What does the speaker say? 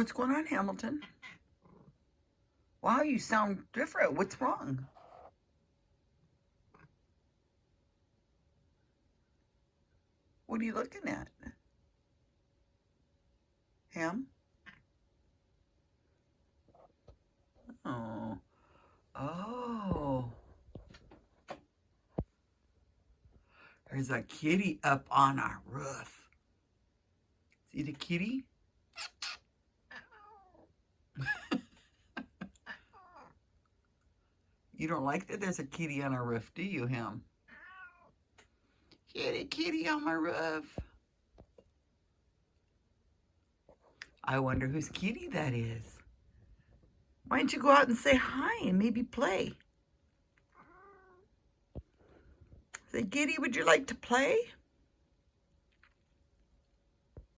What's going on, Hamilton? Wow, you sound different. What's wrong? What are you looking at? Ham? Oh. Oh. There's a kitty up on our roof. See the kitty? You don't like that there's a kitty on our roof, do you, Ham? Kitty, kitty on my roof. I wonder whose kitty that is. Why don't you go out and say hi and maybe play? Say, Kitty, would you like to play?